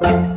you